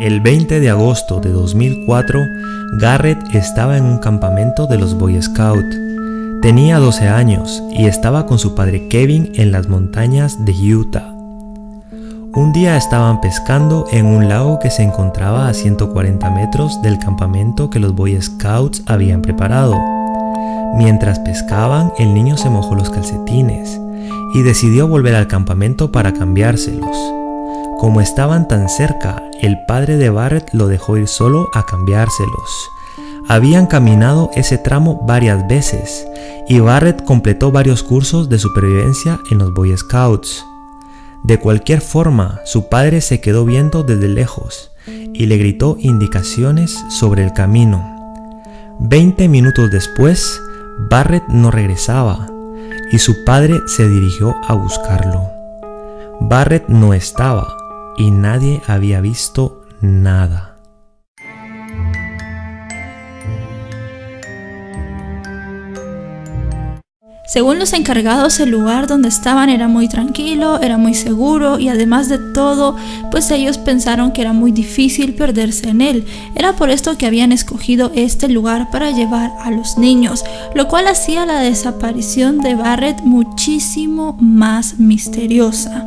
El 20 de agosto de 2004, Garrett estaba en un campamento de los Boy Scouts. Tenía 12 años y estaba con su padre Kevin en las montañas de Utah. Un día estaban pescando en un lago que se encontraba a 140 metros del campamento que los Boy Scouts habían preparado. Mientras pescaban, el niño se mojó los calcetines y decidió volver al campamento para cambiárselos. Como estaban tan cerca, el padre de Barrett lo dejó ir solo a cambiárselos. Habían caminado ese tramo varias veces y Barrett completó varios cursos de supervivencia en los Boy Scouts. De cualquier forma, su padre se quedó viendo desde lejos y le gritó indicaciones sobre el camino. Veinte minutos después, Barrett no regresaba y su padre se dirigió a buscarlo. Barrett no estaba y nadie había visto nada. Según los encargados, el lugar donde estaban era muy tranquilo, era muy seguro y además de todo, pues ellos pensaron que era muy difícil perderse en él. Era por esto que habían escogido este lugar para llevar a los niños, lo cual hacía la desaparición de Barrett muchísimo más misteriosa.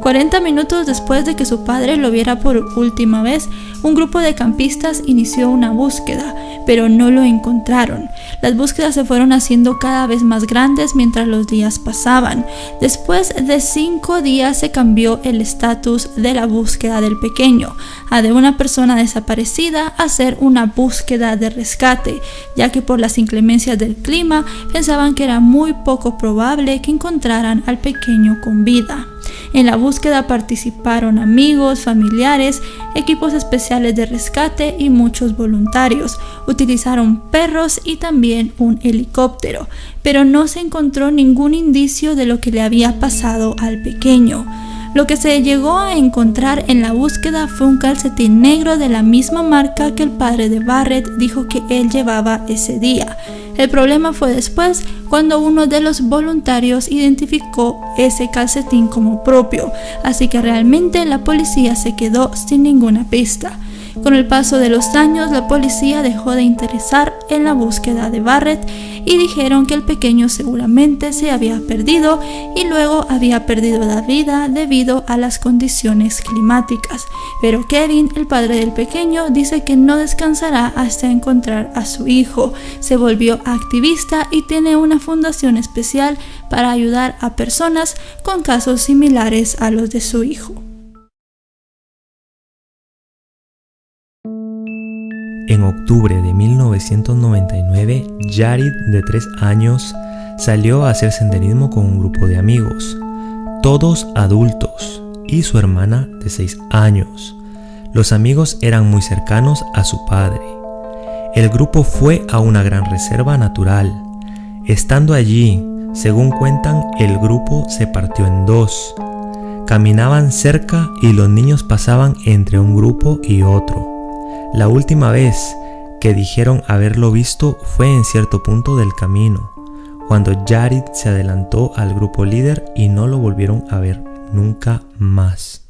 40 minutos después de que su padre lo viera por última vez, un grupo de campistas inició una búsqueda, pero no lo encontraron. Las búsquedas se fueron haciendo cada vez más grandes mientras los días pasaban. Después de cinco días se cambió el estatus de la búsqueda del pequeño, a de una persona desaparecida a ser una búsqueda de rescate, ya que por las inclemencias del clima pensaban que era muy poco probable que encontraran al pequeño con vida. En la búsqueda participaron amigos, familiares, equipos especiales de rescate y muchos voluntarios. Utilizaron perros y también un helicóptero, pero no se encontró ningún indicio de lo que le había pasado al pequeño. Lo que se llegó a encontrar en la búsqueda fue un calcetín negro de la misma marca que el padre de Barrett dijo que él llevaba ese día. El problema fue después cuando uno de los voluntarios identificó ese calcetín como propio, así que realmente la policía se quedó sin ninguna pista. Con el paso de los años, la policía dejó de interesar en la búsqueda de Barrett y dijeron que el pequeño seguramente se había perdido y luego había perdido la vida debido a las condiciones climáticas. Pero Kevin, el padre del pequeño, dice que no descansará hasta encontrar a su hijo. Se volvió activista y tiene una fundación especial para ayudar a personas con casos similares a los de su hijo. En octubre de 1999, Jared, de 3 años, salió a hacer senderismo con un grupo de amigos, todos adultos, y su hermana de 6 años. Los amigos eran muy cercanos a su padre. El grupo fue a una gran reserva natural. Estando allí, según cuentan, el grupo se partió en dos. Caminaban cerca y los niños pasaban entre un grupo y otro. La última vez que dijeron haberlo visto fue en cierto punto del camino, cuando Jared se adelantó al grupo líder y no lo volvieron a ver nunca más.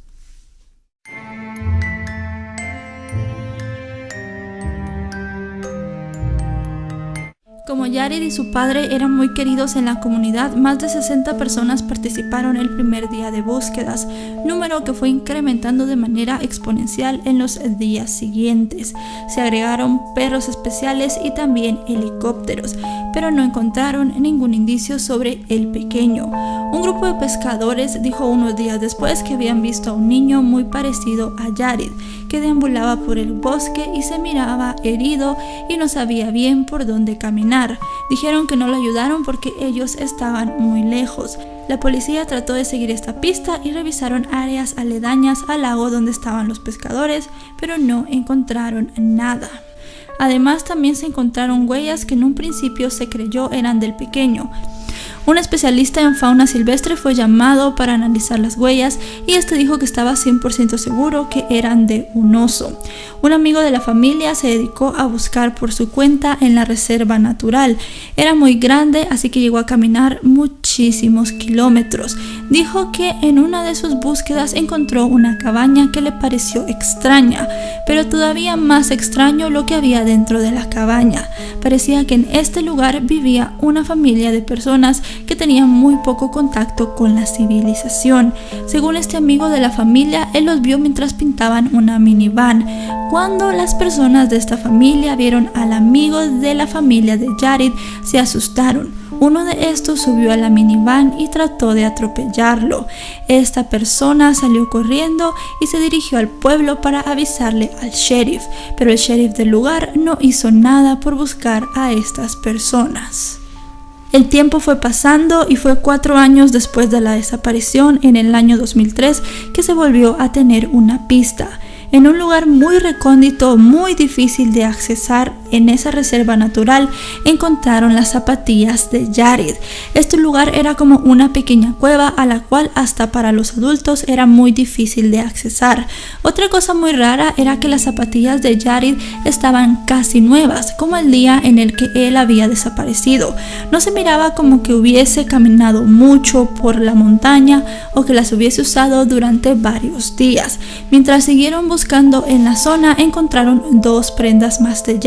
Como Jared y su padre eran muy queridos en la comunidad, más de 60 personas participaron el primer día de búsquedas, número que fue incrementando de manera exponencial en los días siguientes. Se agregaron perros especiales y también helicópteros, pero no encontraron ningún indicio sobre el pequeño. Un grupo de pescadores dijo unos días después que habían visto a un niño muy parecido a Jared, que deambulaba por el bosque y se miraba herido y no sabía bien por dónde caminar. Dijeron que no lo ayudaron porque ellos estaban muy lejos. La policía trató de seguir esta pista y revisaron áreas aledañas al lago donde estaban los pescadores, pero no encontraron nada. Además también se encontraron huellas que en un principio se creyó eran del pequeño. Un especialista en fauna silvestre fue llamado para analizar las huellas y este dijo que estaba 100% seguro que eran de un oso. Un amigo de la familia se dedicó a buscar por su cuenta en la reserva natural. Era muy grande, así que llegó a caminar muchísimos kilómetros. Dijo que en una de sus búsquedas encontró una cabaña que le pareció extraña, pero todavía más extraño lo que había dentro de la cabaña. Parecía que en este lugar vivía una familia de personas que tenían muy poco contacto con la civilización. Según este amigo de la familia, él los vio mientras pintaban una minivan. Cuando las personas de esta familia vieron al amigo de la familia de Jared, se asustaron. Uno de estos subió a la minivan y trató de atropellarlo. Esta persona salió corriendo y se dirigió al pueblo para avisarle al sheriff, pero el sheriff del lugar no hizo nada por buscar a estas personas. El tiempo fue pasando y fue cuatro años después de la desaparición, en el año 2003, que se volvió a tener una pista en un lugar muy recóndito, muy difícil de accesar en esa reserva natural, encontraron las zapatillas de Jared. Este lugar era como una pequeña cueva a la cual hasta para los adultos era muy difícil de accesar. Otra cosa muy rara era que las zapatillas de Jared estaban casi nuevas, como el día en el que él había desaparecido. No se miraba como que hubiese caminado mucho por la montaña o que las hubiese usado durante varios días. Mientras siguieron buscando en la zona encontraron dos prendas más de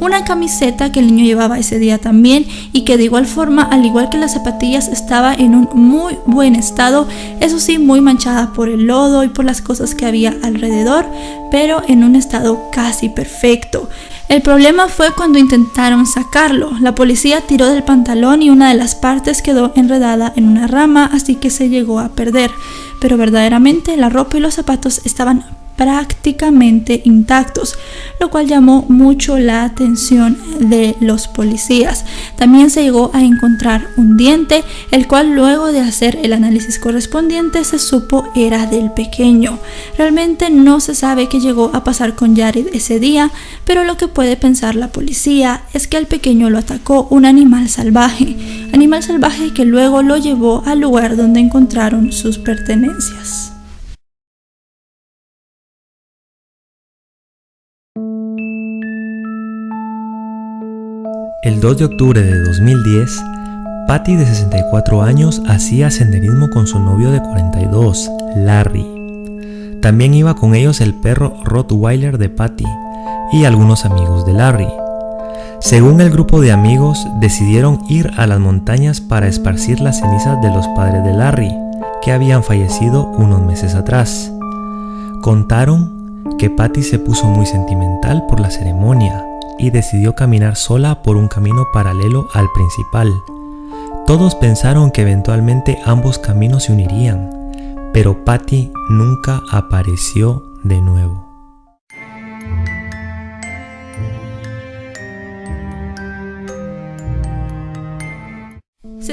Una camiseta que el niño llevaba ese día también y que de igual forma, al igual que las zapatillas, estaba en un muy buen estado, eso sí, muy manchada por el lodo y por las cosas que había alrededor, pero en un estado casi perfecto. El problema fue cuando intentaron sacarlo. La policía tiró del pantalón y una de las partes quedó enredada en una rama, así que se llegó a perder. Pero verdaderamente la ropa y los zapatos estaban prácticamente intactos, lo cual llamó mucho la atención de los policías. También se llegó a encontrar un diente, el cual luego de hacer el análisis correspondiente se supo era del pequeño. Realmente no se sabe qué llegó a pasar con Jared ese día, pero lo que puede pensar la policía es que al pequeño lo atacó un animal salvaje, animal salvaje que luego lo llevó al lugar donde encontraron sus pertenencias. El 2 de octubre de 2010, Patty de 64 años hacía senderismo con su novio de 42, Larry. También iba con ellos el perro Rottweiler de Patty y algunos amigos de Larry. Según el grupo de amigos, decidieron ir a las montañas para esparcir las cenizas de los padres de Larry, que habían fallecido unos meses atrás. Contaron que Patty se puso muy sentimental por la ceremonia y decidió caminar sola por un camino paralelo al principal. Todos pensaron que eventualmente ambos caminos se unirían, pero Patty nunca apareció de nuevo.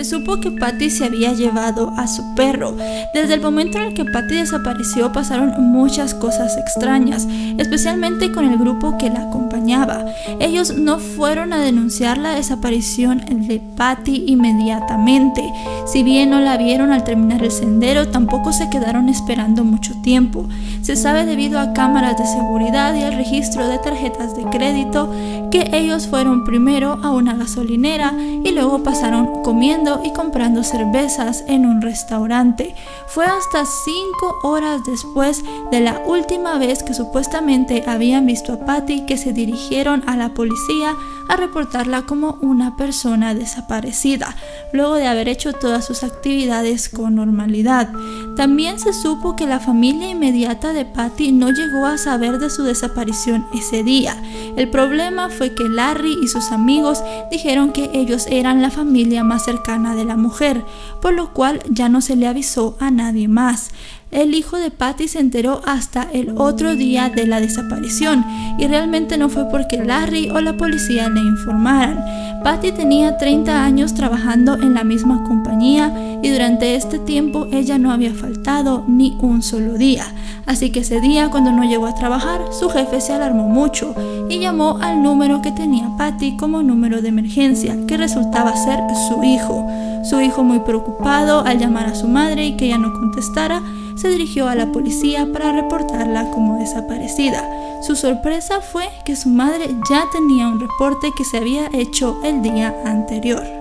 Se supo que Patty se había llevado a su perro. Desde el momento en el que Patty desapareció pasaron muchas cosas extrañas, especialmente con el grupo que la acompañaba. Ellos no fueron a denunciar la desaparición de Patty inmediatamente. Si bien no la vieron al terminar el sendero, tampoco se quedaron esperando mucho tiempo. Se sabe debido a cámaras de seguridad y al registro de tarjetas de crédito que ellos fueron primero a una gasolinera y luego pasaron comiendo y comprando cervezas en un restaurante. Fue hasta cinco horas después de la última vez que supuestamente habían visto a Patty que se dirigieron a la policía a reportarla como una persona desaparecida, luego de haber hecho todas sus actividades con normalidad. También se supo que la familia inmediata de Patty no llegó a saber de su desaparición ese día. El problema fue que Larry y sus amigos dijeron que ellos eran la familia más cercana de la mujer, por lo cual ya no se le avisó a nadie más. El hijo de Patty se enteró hasta el otro día de la desaparición y realmente no fue porque Larry o la policía le informaran. Patty tenía 30 años trabajando en la misma compañía y durante este tiempo ella no había faltado ni un solo día. Así que ese día cuando no llegó a trabajar, su jefe se alarmó mucho y llamó al número que tenía Patty como número de emergencia, que resultaba ser su hijo. Su hijo muy preocupado al llamar a su madre y que ella no contestara, se dirigió a la policía para reportarla como desaparecida. Su sorpresa fue que su madre ya tenía un reporte que se había hecho el día anterior.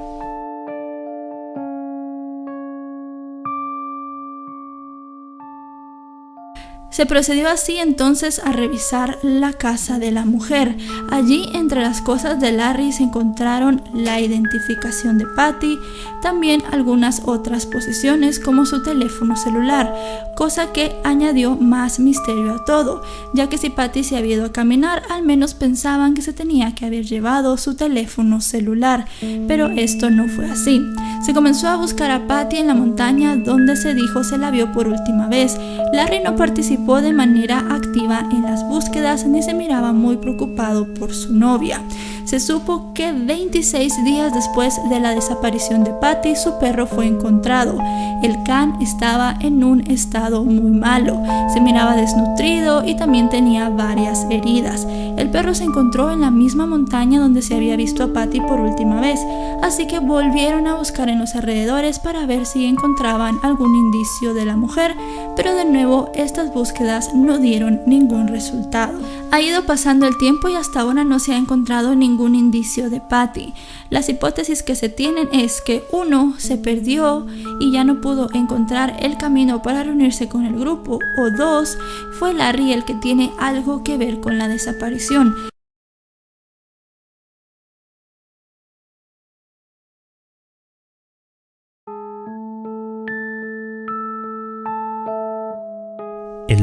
Se procedió así entonces a revisar la casa de la mujer. Allí entre las cosas de Larry se encontraron la identificación de Patty, también algunas otras posiciones como su teléfono celular, cosa que añadió más misterio a todo, ya que si Patty se había ido a caminar, al menos pensaban que se tenía que haber llevado su teléfono celular, pero esto no fue así. Se comenzó a buscar a Patty en la montaña donde se dijo se la vio por última vez. Larry no participó de manera activa en las búsquedas ni se miraba muy preocupado por su novia. Se supo que 26 días después de la desaparición de Patty, su perro fue encontrado. El can estaba en un estado muy malo, se miraba desnutrido y también tenía varias heridas. El perro se encontró en la misma montaña donde se había visto a Patty por última vez, así que volvieron a buscar en los alrededores para ver si encontraban algún indicio de la mujer, pero de nuevo estas búsquedas no dieron ningún resultado. Ha ido pasando el tiempo y hasta ahora no se ha encontrado ningún indicio de Patty. Las hipótesis que se tienen es que uno se perdió y ya no pudo encontrar el camino para reunirse con el grupo o dos fue Larry el que tiene algo que ver con la desaparición.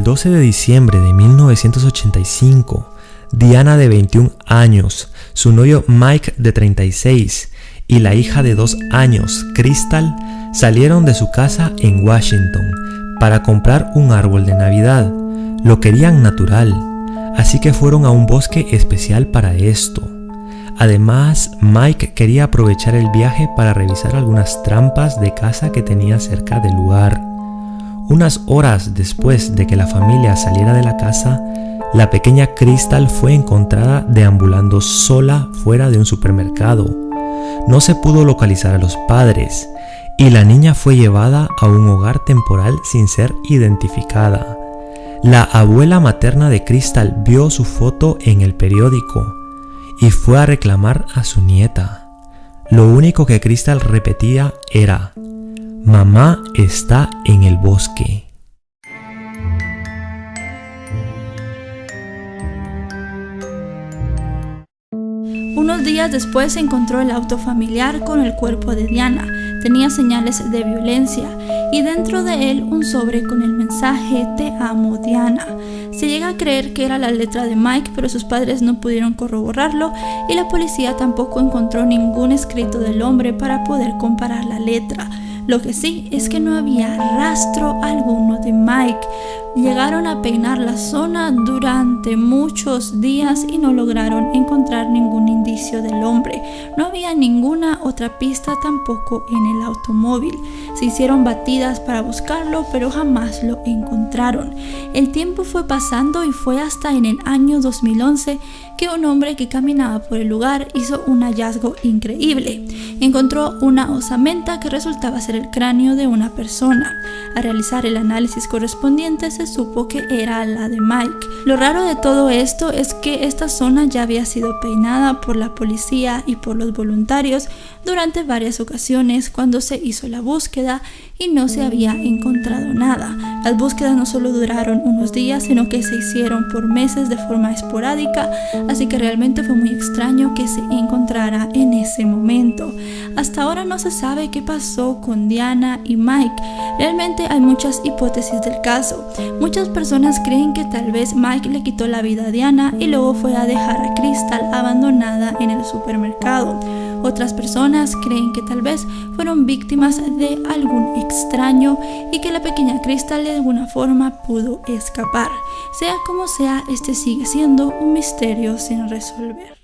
12 de diciembre de 1985, Diana de 21 años, su novio Mike de 36 y la hija de 2 años, Crystal, salieron de su casa en Washington para comprar un árbol de Navidad. Lo querían natural, así que fueron a un bosque especial para esto. Además, Mike quería aprovechar el viaje para revisar algunas trampas de casa que tenía cerca del lugar. Unas horas después de que la familia saliera de la casa, la pequeña Crystal fue encontrada deambulando sola fuera de un supermercado. No se pudo localizar a los padres y la niña fue llevada a un hogar temporal sin ser identificada. La abuela materna de Crystal vio su foto en el periódico y fue a reclamar a su nieta. Lo único que Crystal repetía era, Mamá está en el bosque. Unos días después se encontró el auto familiar con el cuerpo de Diana. Tenía señales de violencia y dentro de él un sobre con el mensaje Te amo Diana. Se llega a creer que era la letra de Mike, pero sus padres no pudieron corroborarlo y la policía tampoco encontró ningún escrito del hombre para poder comparar la letra. Lo que sí es que no había rastro alguno de Mike. Llegaron a peinar la zona durante muchos días y no lograron encontrar ningún indicio del hombre. No había ninguna otra pista tampoco en el automóvil. Se hicieron batidas para buscarlo, pero jamás lo encontraron. El tiempo fue pasando y fue hasta en el año 2011 que un hombre que caminaba por el lugar hizo un hallazgo increíble. Encontró una osamenta que resultaba ser el cráneo de una persona. Al realizar el análisis correspondiente se supo que era la de Mike. Lo raro de todo esto es que esta zona ya había sido peinada por la policía y por los voluntarios durante varias ocasiones cuando se hizo la búsqueda y no se había encontrado nada. Las búsquedas no solo duraron unos días, sino que se hicieron por meses de forma esporádica, así que realmente fue muy extraño que se encontrara en ese momento. Hasta ahora no se sabe qué pasó con Diana y Mike. Realmente hay muchas hipótesis del caso. Muchas personas creen que tal vez Mike le quitó la vida a Diana y luego fue a dejar a Crystal abandonada en el supermercado. Otras personas creen que tal vez fueron víctimas de algún extraño y que la pequeña Crystal de alguna forma pudo escapar. Sea como sea, este sigue siendo un misterio sin resolver.